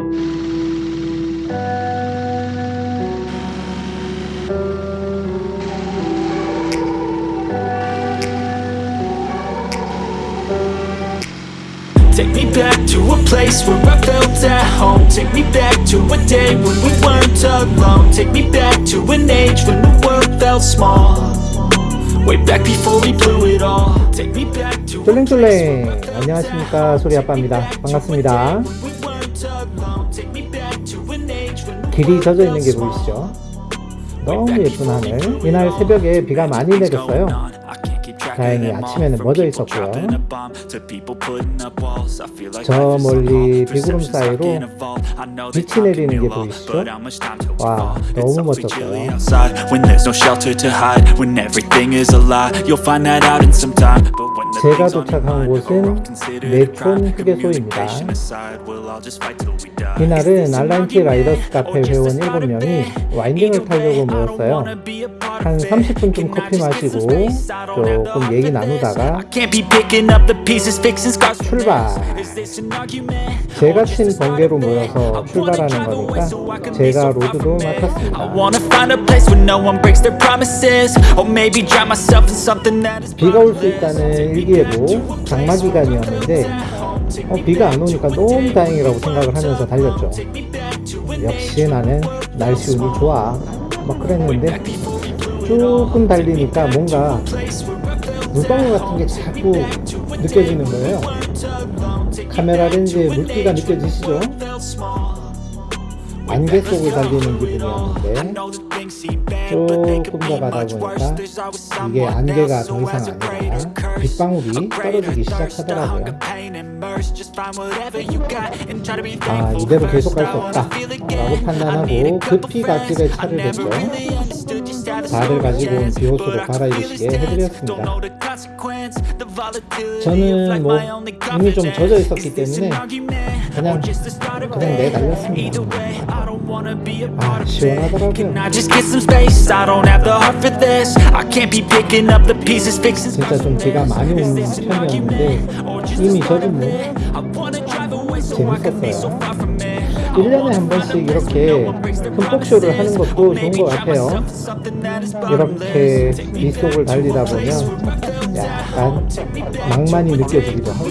Take me back to a place where I felt at home Take me back to a day when we weren't alone Take me back to an age when the world felt small Way back before we blew it all Take me back to a 쫄랭쫄랭 안녕하십니까 소리아빠입니다 반갑습니다 길이 젖어 있는 게 보이시죠 너무 예쁜 하늘 이날 새벽에 비가 많이 내렸어요 다행히 아침에는 멎어 있었고요. 저 멀리 비구름 사이로 빛이 내리는 게 보이시죠? 와, 너무 멋졌어요. 제가 도착한 곳은 네촌 휴게소입니다. 이날은 알란티 라이더스 카페 회원 7명이 와인딩을 타려고 모였어요. 한 30분쯤 커피 마시고 조금 얘기 나누다가 출발! 제가 친 번개로 모여서 출발하는 거니까 제가 로드도 맡았습니다. 비가 올 수 있다는 일기예보 장마 기간이었는데 어, 비가 안 오니까 너무 다행이라고 생각을 하면서 달렸죠. 역시 나는 날씨 운이 좋아. 막 그랬는데 조금 달리니까 뭔가 물방울 같은 게 자꾸 느껴지는 거예요. 카메라 렌즈에 물기가 느껴지시죠? 안개 속을 달리는 기분이었는데 조금 더 가다 보니까 이게 안개가 더 이상 아니라 빗방울이 떨어지기 시작하더라고요. 아 이대로 계속 갈 수 없다 라고 판단하고 급히 갓길에 차를 댔죠. 다들 가지고 온 비옷으로 갈아입으시게 해드렸습니다. 저는 뭐 이미 좀 젖어 있었기 때문에 그냥 그냥 내 달렸습니다. 아 시원하더라고요. 진짜 좀 비가 많이 오는 편이었는데 이미 젖은 뭐 재밌었어요. 1년에 한 번씩 이렇게 흠뻑쇼를 하는 것도 좋은 것 같아요. 이렇게 비 속을 달리다 보면 약간 낭만이 느껴지기도 하고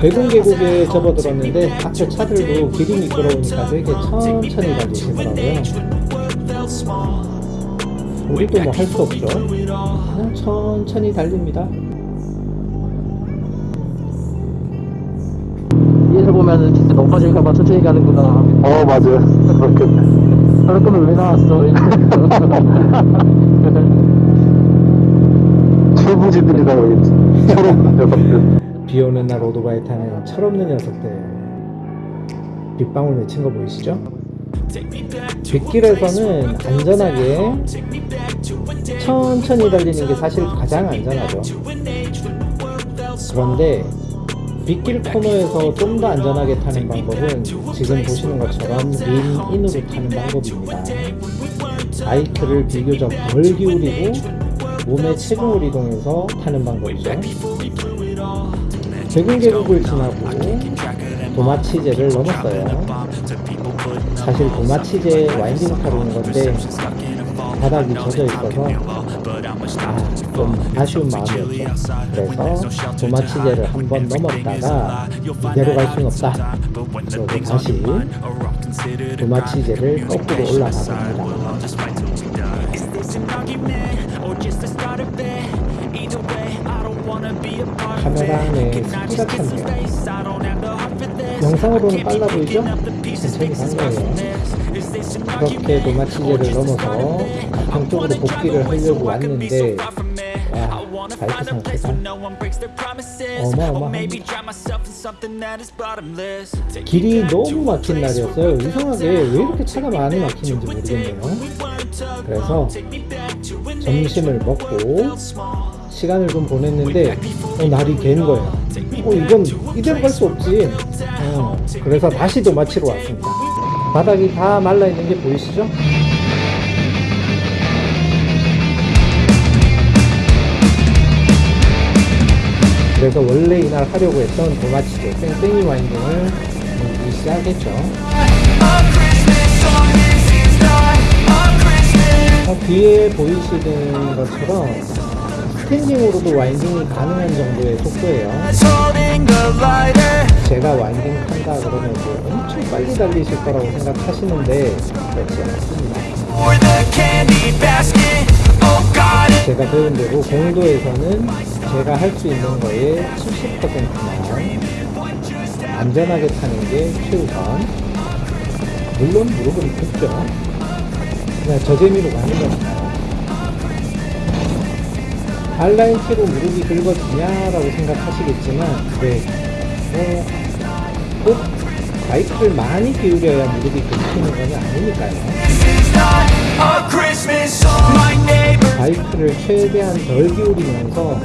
백운 계곡에 접어들었는데 앞에 차들도 길이 미끄러우니까 되게 천천히 달리시더라고요. 우리도 뭐 할 수 없죠. 그냥 천천히 달립니다. 위에서 보면은 진짜 높아질까봐 천천히 가는구나. 어 맞아요 그렇겠네 그럴 거면 왜 나왔어? 철부지들이라 그러겠지 철없는 녀석들 비 오는 날 오토바이 타는 철없는 녀석들 빗방울 맺힌 거 보이시죠? 빗길에서는 안전하게 천천히 달리는 게 사실 가장 안전하죠. 그런데 빗길 코너에서 좀 더 안전하게 타는 방법은 지금 보시는 것처럼 린인으로 타는 방법입니다. 바이크를 비교적 덜 기울이고 몸의 체중을 이동해서 타는 방법이죠. 백운 계곡을 지나고 도마치제를 넘었어요 사실 도마치제 와인딩 타러 온 건데 바닥이 젖어 있어서 아, 좀 아쉬운 마음이었죠. 그래서 도마치제를 한 번 넘었다가 이대로 갈 수는 없다. 그리고 다시 도마치제를 거꾸로 올라가 봅니다. 카메라 안에 습기가 찼네요. 영상으로는 빨라 보이죠? 간 거예요. 그렇게 도마치제를 넘어서 가평 쪽으로 복귀를 하려고 왔는데 와 바이크 상태가 어마어마합니다. 길이 너무 막힌 날이었어요. 이상하게 왜 이렇게 차가 많이 막히는지 모르겠네요. 그래서 점심을 먹고 시간을 좀 보냈는데 어, 날이 갠 거예요. 어, 이건 이대로 갈 수 없지. 어, 그래서 다시 도 마치러 왔습니다. 바닥이 다 말라 있는 게 보이시죠? 그래서 원래 이날 하려고 했던 도마치재 쌩쌩이 winding을 시작했죠. 어, 뒤에 보이시는 것처럼 standing으로도 winding이 가능한 정도의 속도예요. 제가 winding 한다 그러면 뭐 엄청 빨리 달리실 거라고 생각하시는데 그렇지 않습니다. 제가 배운 대로 공도에서는 제가 할 수 있는 거의 70%만 안전하게 타는 게 최우선. 물론 무릎은 굽죠. 그냥 저 재미로 가는 거니까요. 발라인티로 무릎이 긁어지냐라고 생각하시겠지만, 네. 어, 꼭 바이크를 많이 기울여야 무릎이 긁히는 건 아니니까요. 바이크를 최대한 덜 기울이면서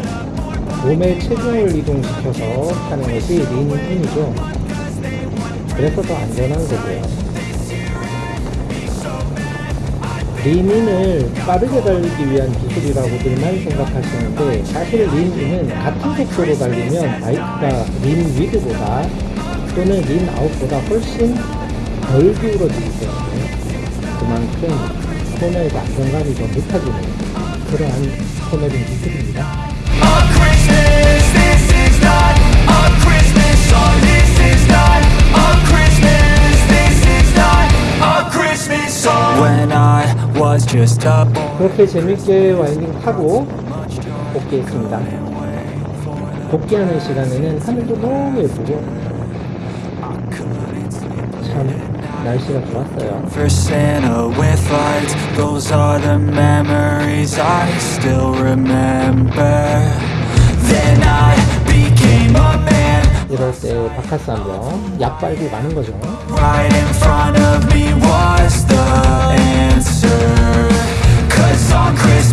몸의 체중을 이동시켜서 타는 것이 린인이죠. 그래서 더 안전한 거고요. 린인을 빠르게 달리기 위한 기술이라고들만 생각하시는데 사실 린인은 같은 속도로 달리면 바이크가 린 위드보다 또는 린 아웃보다 훨씬 덜 기울어지기 때문에 그만큼 코너에서 안정감이 더 높아지는 그러한 코너링 기술입니다. 그렇게 재밌게 와인딩 타고 복귀했습니다. 복귀하는 시간에는 하늘도 너무 예쁘고 참 날씨가 좋았어요. for Santa with lights. Those are the memories I still remember. Then I became a man. 이럴 때 바카스 한병 약 빨고 가는 거죠. Right in front of me was the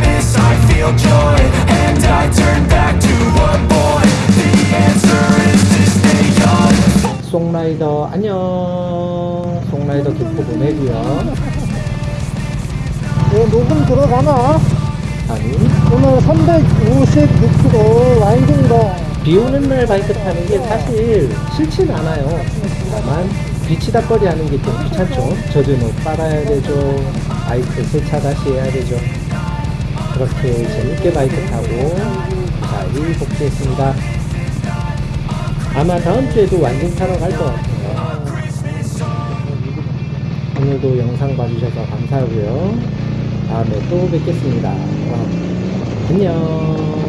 Christmas I feel joy and I turn back to a boy. The answer is to stay young. 송라이더 안녕. 송라이더 기포 보내고요. 어, 녹음 들어가나? 아니 오늘 356km 와인딩도 비 오는 날 바이크 타는 게 사실 싫진 않아요. 다만 비치다거리 하는 게 좀 귀찮죠. 젖은 옷 빨아야 되죠. 바이크 세차 다시 해야 되죠. 그렇게 재밌게 바이크 타고 잘 복귀했습니다. 아마 다음 주에도 완전 타러 갈 것 같아요. 오늘도 영상 봐주셔서 감사하고요. 다음에 또 뵙겠습니다. 와, 안녕.